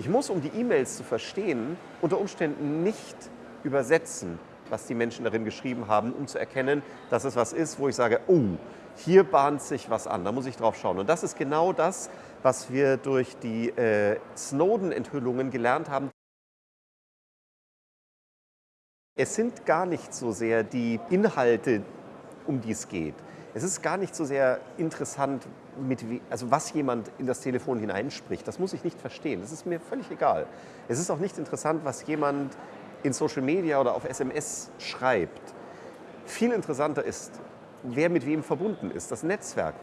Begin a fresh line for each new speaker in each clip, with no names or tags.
Ich muss, um die E-Mails zu verstehen, unter Umständen nicht übersetzen, was die Menschen darin geschrieben haben, um zu erkennen, dass es was ist, wo ich sage, oh, hier bahnt sich was an, da muss ich drauf schauen. Und das ist genau das, was wir durch die äh, Snowden-Enthüllungen gelernt haben. Es sind gar nicht so sehr die Inhalte, um die es geht. Es ist gar nicht so sehr interessant, mit wie, also was jemand in das Telefon hineinspricht. Das muss ich nicht verstehen. Das ist mir völlig egal. Es ist auch nicht interessant, was jemand in Social Media oder auf SMS schreibt. Viel interessanter ist, wer mit wem verbunden ist, das Netzwerk.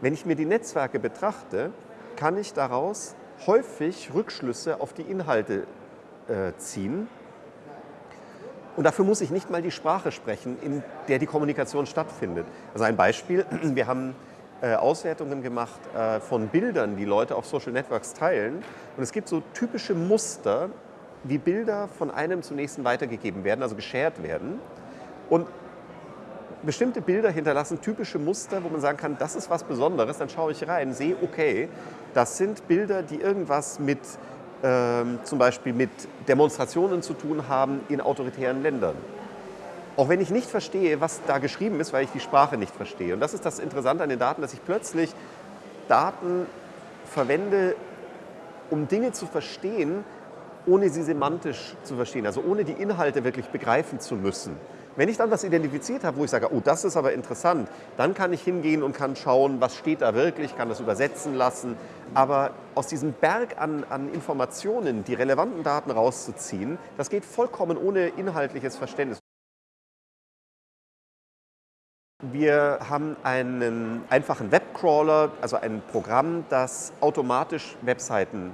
Wenn ich mir die Netzwerke betrachte, kann ich daraus häufig Rückschlüsse auf die Inhalte äh, ziehen. Und dafür muss ich nicht mal die Sprache sprechen, in der die Kommunikation stattfindet. Also ein Beispiel, wir haben äh, Auswertungen gemacht äh, von Bildern, die Leute auf Social Networks teilen. Und es gibt so typische Muster, wie Bilder von einem zum nächsten weitergegeben werden, also geshared werden. Und bestimmte Bilder hinterlassen typische Muster, wo man sagen kann, das ist was Besonderes. Dann schaue ich rein, sehe, okay, das sind Bilder, die irgendwas mit ähm, zum Beispiel mit Demonstrationen zu tun haben in autoritären Ländern. Auch wenn ich nicht verstehe, was da geschrieben ist, weil ich die Sprache nicht verstehe. Und das ist das Interessante an den Daten, dass ich plötzlich Daten verwende, um Dinge zu verstehen, ohne sie semantisch zu verstehen, also ohne die Inhalte wirklich begreifen zu müssen. Wenn ich dann was identifiziert habe, wo ich sage, oh, das ist aber interessant, dann kann ich hingehen und kann schauen, was steht da wirklich, kann das übersetzen lassen. Aber aus diesem Berg an, an Informationen die relevanten Daten rauszuziehen, das geht vollkommen ohne inhaltliches Verständnis. Wir haben einen einfachen Webcrawler, also ein Programm, das automatisch Webseiten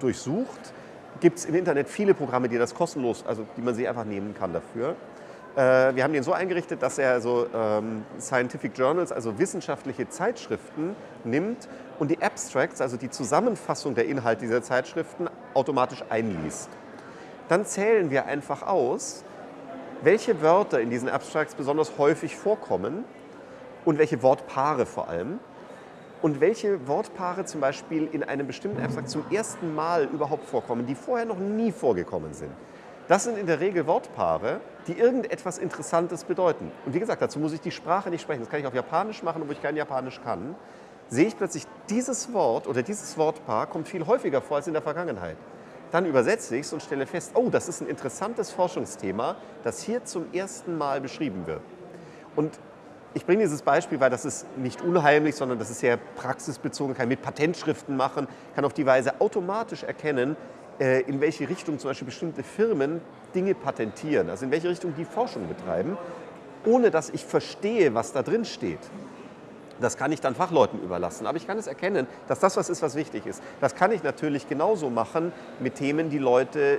durchsucht. Gibt es im Internet viele Programme, die das kostenlos, also die man sich einfach nehmen kann dafür. Äh, wir haben den so eingerichtet, dass er also ähm, Scientific Journals, also wissenschaftliche Zeitschriften nimmt und die Abstracts, also die Zusammenfassung der Inhalte dieser Zeitschriften, automatisch einliest. Dann zählen wir einfach aus, welche Wörter in diesen Abstracts besonders häufig vorkommen und welche Wortpaare vor allem und welche Wortpaare zum Beispiel in einem bestimmten Abstrakt zum ersten Mal überhaupt vorkommen, die vorher noch nie vorgekommen sind. Das sind in der Regel Wortpaare, die irgendetwas Interessantes bedeuten. Und wie gesagt, dazu muss ich die Sprache nicht sprechen. Das kann ich auf Japanisch machen, obwohl ich kein Japanisch kann. Sehe ich plötzlich, dieses Wort oder dieses Wortpaar kommt viel häufiger vor als in der Vergangenheit. Dann übersetze ich es und stelle fest, oh, das ist ein interessantes Forschungsthema, das hier zum ersten Mal beschrieben wird. Und ich bringe dieses Beispiel, weil das ist nicht unheimlich, sondern das ist sehr praxisbezogen, kann mit Patentschriften machen, kann auf die Weise automatisch erkennen, in welche Richtung zum Beispiel bestimmte Firmen Dinge patentieren, also in welche Richtung die Forschung betreiben, ohne dass ich verstehe, was da drin steht. Das kann ich dann Fachleuten überlassen. Aber ich kann es erkennen, dass das was ist, was wichtig ist. Das kann ich natürlich genauso machen mit Themen, die Leute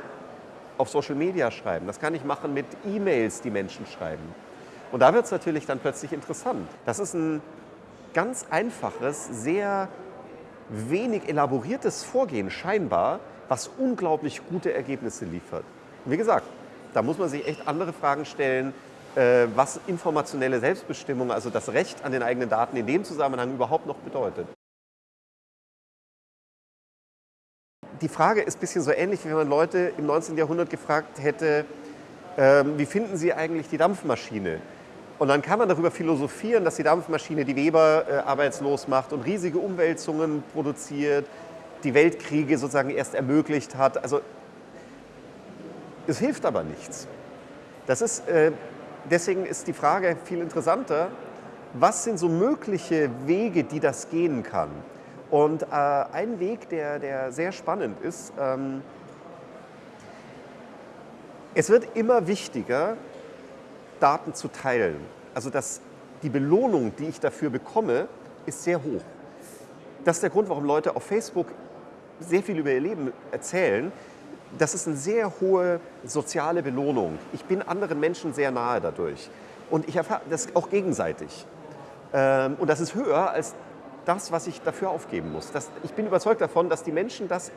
auf Social Media schreiben. Das kann ich machen mit E-Mails, die Menschen schreiben. Und da wird es natürlich dann plötzlich interessant. Das ist ein ganz einfaches, sehr wenig elaboriertes Vorgehen scheinbar, was unglaublich gute Ergebnisse liefert. Wie gesagt, da muss man sich echt andere Fragen stellen, äh, was informationelle Selbstbestimmung, also das Recht an den eigenen Daten in dem Zusammenhang überhaupt noch bedeutet. Die Frage ist ein bisschen so ähnlich, wie wenn man Leute im 19. Jahrhundert gefragt hätte, ähm, wie finden Sie eigentlich die Dampfmaschine? Und dann kann man darüber philosophieren, dass die Dampfmaschine die Weber äh, arbeitslos macht und riesige Umwälzungen produziert, die Weltkriege sozusagen erst ermöglicht hat. Also es hilft aber nichts. Das ist äh, deswegen ist die Frage viel interessanter, was sind so mögliche Wege, die das gehen kann? Und äh, ein Weg, der, der sehr spannend ist, ähm, es wird immer wichtiger, Daten zu teilen. Also dass die Belohnung, die ich dafür bekomme, ist sehr hoch. Das ist der Grund, warum Leute auf Facebook sehr viel über ihr Leben erzählen, das ist eine sehr hohe soziale Belohnung. Ich bin anderen Menschen sehr nahe dadurch. Und ich erfahre das auch gegenseitig. Ähm, und das ist höher als das, was ich dafür aufgeben muss. Das, ich bin überzeugt davon, dass die Menschen das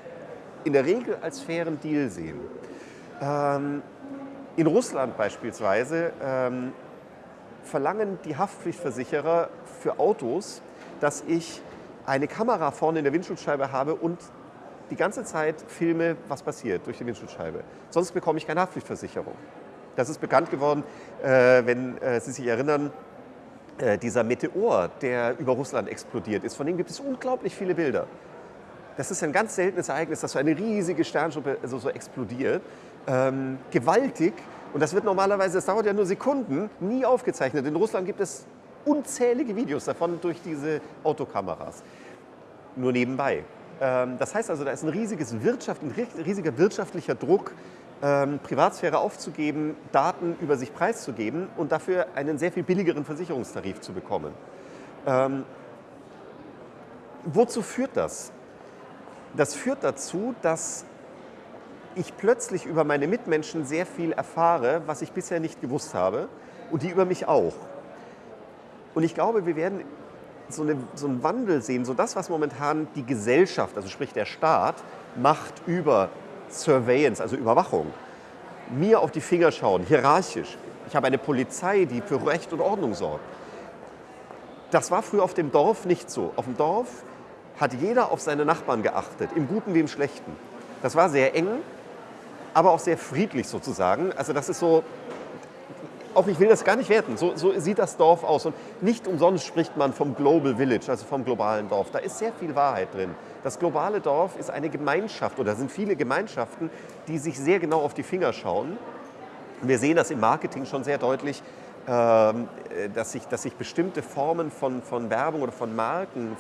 in der Regel als fairen Deal sehen. Ähm, in Russland beispielsweise ähm, verlangen die Haftpflichtversicherer für Autos, dass ich eine Kamera vorne in der Windschutzscheibe habe und die ganze Zeit filme, was passiert durch die Windschutzscheibe. Sonst bekomme ich keine Haftpflichtversicherung. Das ist bekannt geworden, äh, wenn äh, Sie sich erinnern, äh, dieser Meteor, der über Russland explodiert ist. Von dem gibt es unglaublich viele Bilder. Das ist ein ganz seltenes Ereignis, dass so eine riesige Sternschuppe so, so explodiert. Ähm, gewaltig. Und das wird normalerweise, das dauert ja nur Sekunden, nie aufgezeichnet. In Russland gibt es unzählige Videos davon durch diese Autokameras. Nur nebenbei. Ähm, das heißt also, da ist ein, riesiges Wirtschaft, ein riesiger wirtschaftlicher Druck, ähm, Privatsphäre aufzugeben, Daten über sich preiszugeben und dafür einen sehr viel billigeren Versicherungstarif zu bekommen. Ähm, wozu führt das? Das führt dazu, dass ich plötzlich über meine Mitmenschen sehr viel erfahre, was ich bisher nicht gewusst habe und die über mich auch. Und ich glaube, wir werden so, eine, so einen Wandel sehen, so das, was momentan die Gesellschaft, also sprich der Staat, macht über Surveillance, also Überwachung, mir auf die Finger schauen, hierarchisch. Ich habe eine Polizei, die für Recht und Ordnung sorgt. Das war früher auf dem Dorf nicht so. Auf dem Dorf hat jeder auf seine Nachbarn geachtet, im Guten wie im Schlechten. Das war sehr eng, aber auch sehr friedlich sozusagen. Also das ist so, auch ich will das gar nicht werten, so, so, sieht das Dorf aus. Und nicht umsonst spricht man vom Global Village, also vom globalen Dorf. Da ist sehr viel Wahrheit drin. Das globale Dorf ist eine Gemeinschaft oder sind viele Gemeinschaften, die sich sehr genau auf die Finger schauen. Wir sehen das im Marketing schon sehr deutlich, ähm, dass sich, dass sich bestimmte Formen von, von Werbung oder von Marken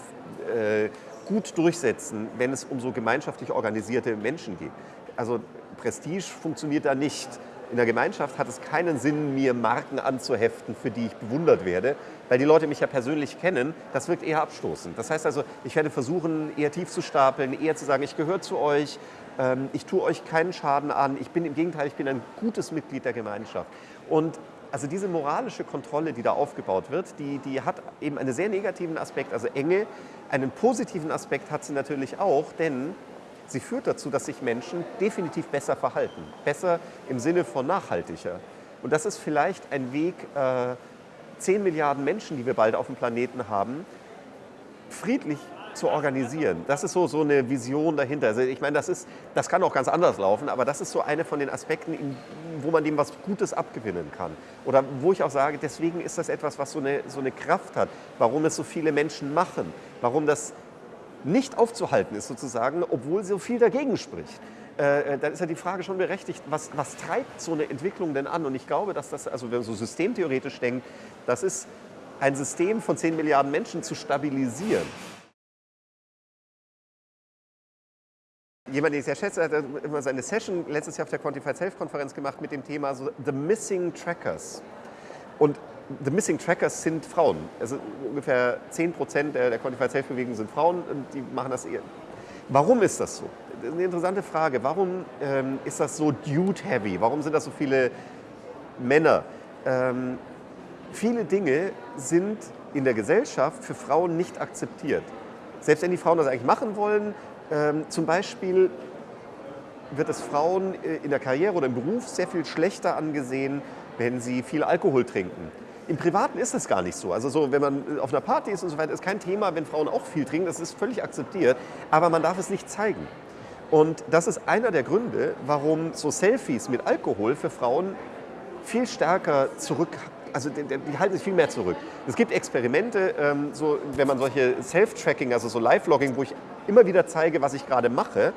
äh, gut durchsetzen, wenn es um so gemeinschaftlich organisierte Menschen geht. Also Prestige funktioniert da nicht in der Gemeinschaft hat es keinen Sinn, mir Marken anzuheften, für die ich bewundert werde, weil die Leute mich ja persönlich kennen. Das wirkt eher abstoßend. Das heißt also, ich werde versuchen, eher tief zu stapeln, eher zu sagen, ich gehöre zu euch, ähm, ich tue euch keinen Schaden an, ich bin im Gegenteil, ich bin ein gutes Mitglied der Gemeinschaft. Und also diese moralische Kontrolle, die da aufgebaut wird, die, die hat eben einen sehr negativen Aspekt, also Enge. Einen positiven Aspekt hat sie natürlich auch, denn sie führt dazu, dass sich Menschen definitiv besser verhalten. Besser im Sinne von nachhaltiger. Und das ist vielleicht ein Weg, äh, 10 Milliarden Menschen, die wir bald auf dem Planeten haben, friedlich zu organisieren. Das ist so, so eine Vision dahinter. Also ich meine, das, ist, das kann auch ganz anders laufen, aber das ist so eine von den Aspekten, in, wo man dem was Gutes abgewinnen kann. Oder wo ich auch sage, deswegen ist das etwas, was so eine, so eine Kraft hat, warum es so viele Menschen machen, warum das nicht aufzuhalten ist sozusagen, obwohl so viel dagegen spricht. Äh, äh, dann ist ja die Frage schon berechtigt, was, was treibt so eine Entwicklung denn an? Und ich glaube, dass das, also wenn man so systemtheoretisch denkt, das ist ein System von 10 Milliarden Menschen zu stabilisieren. Jemand, den ich sehr schätze, hat immer seine Session letztes Jahr auf der Quantified Self-Konferenz gemacht mit dem Thema so The Missing Trackers. Und The Missing Trackers sind Frauen. Also ungefähr 10 Prozent der, der Quantified Self-Bewegung sind Frauen und die machen das eher. Warum ist das so? Das ist eine interessante Frage. Warum ähm, ist das so dude-heavy? Warum sind das so viele Männer? Ähm, viele Dinge sind in der Gesellschaft für Frauen nicht akzeptiert. Selbst wenn die Frauen das eigentlich machen wollen, ähm, zum Beispiel wird es Frauen äh, in der Karriere oder im Beruf sehr viel schlechter angesehen, wenn sie viel Alkohol trinken. Im Privaten ist es gar nicht so. Also so, wenn man auf einer Party ist und so weiter, ist kein Thema, wenn Frauen auch viel trinken. Das ist völlig akzeptiert. Aber man darf es nicht zeigen. Und das ist einer der Gründe, warum so Selfies mit Alkohol für Frauen viel stärker zurück, also die, die halten sich viel mehr zurück. Es gibt Experimente, ähm, so, wenn man solche Self-Tracking, also so Live-Logging, wo ich immer wieder zeige, was ich gerade mache,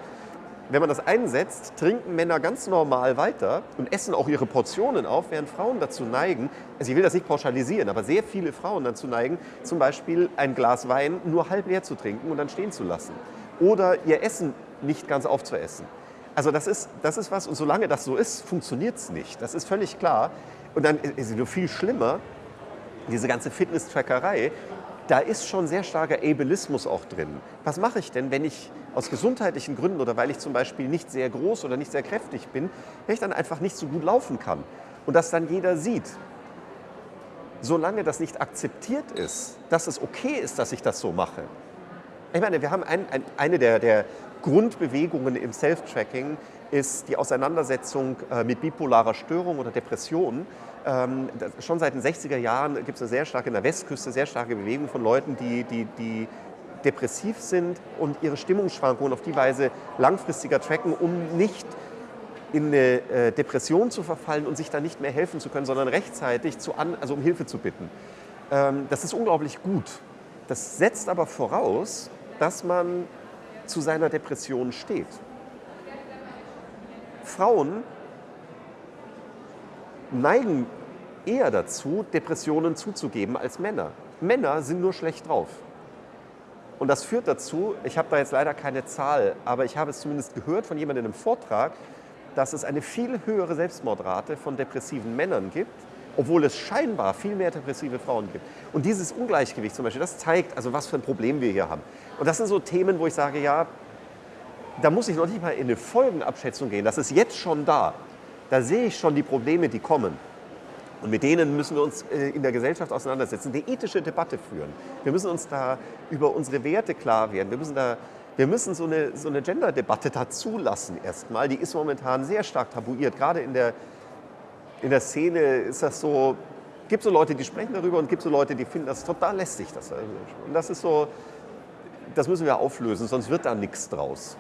wenn man das einsetzt, trinken Männer ganz normal weiter und essen auch ihre Portionen auf, während Frauen dazu neigen, also ich will das nicht pauschalisieren, aber sehr viele Frauen dazu neigen, zum Beispiel ein Glas Wein nur halb leer zu trinken und dann stehen zu lassen. Oder ihr Essen nicht ganz aufzuessen. Also das ist, das ist was, und solange das so ist, funktioniert es nicht. Das ist völlig klar. Und dann ist es nur viel schlimmer, diese ganze Fitness-Trackerei, da ist schon sehr starker Ableismus auch drin. Was mache ich denn, wenn ich aus gesundheitlichen Gründen oder weil ich zum Beispiel nicht sehr groß oder nicht sehr kräftig bin, wenn ich dann einfach nicht so gut laufen kann und das dann jeder sieht? Solange das nicht akzeptiert ist, dass es okay ist, dass ich das so mache. Ich meine, wir haben ein, ein, eine der, der Grundbewegungen im Self-Tracking ist die Auseinandersetzung äh, mit bipolarer Störung oder Depression. Ähm, schon seit den 60er Jahren gibt es eine sehr starke, in der Westküste, sehr starke Bewegung von Leuten, die, die, die depressiv sind und ihre Stimmungsschwankungen auf die Weise langfristiger tracken, um nicht in eine äh, Depression zu verfallen und sich dann nicht mehr helfen zu können, sondern rechtzeitig zu an, also um Hilfe zu bitten. Ähm, das ist unglaublich gut. Das setzt aber voraus, dass man zu seiner Depression steht. Frauen neigen eher dazu, Depressionen zuzugeben als Männer. Männer sind nur schlecht drauf. Und das führt dazu, ich habe da jetzt leider keine Zahl, aber ich habe es zumindest gehört von jemandem in einem Vortrag, dass es eine viel höhere Selbstmordrate von depressiven Männern gibt, obwohl es scheinbar viel mehr depressive Frauen gibt. Und dieses Ungleichgewicht zum Beispiel, das zeigt, also was für ein Problem wir hier haben. Und das sind so Themen, wo ich sage, ja, da muss ich noch nicht mal in eine Folgenabschätzung gehen. Das ist jetzt schon da. Da sehe ich schon die Probleme, die kommen. Und mit denen müssen wir uns äh, in der Gesellschaft auseinandersetzen, eine ethische Debatte führen. Wir müssen uns da über unsere Werte klar werden. Wir müssen, da, wir müssen so eine, so eine Gender-Debatte da zulassen erstmal. Die ist momentan sehr stark tabuiert. Gerade in der, in der Szene ist das so, gibt so Leute, die sprechen darüber und gibt so Leute, die finden das total lästig. Das, und das ist so, das müssen wir auflösen, sonst wird da nichts draus.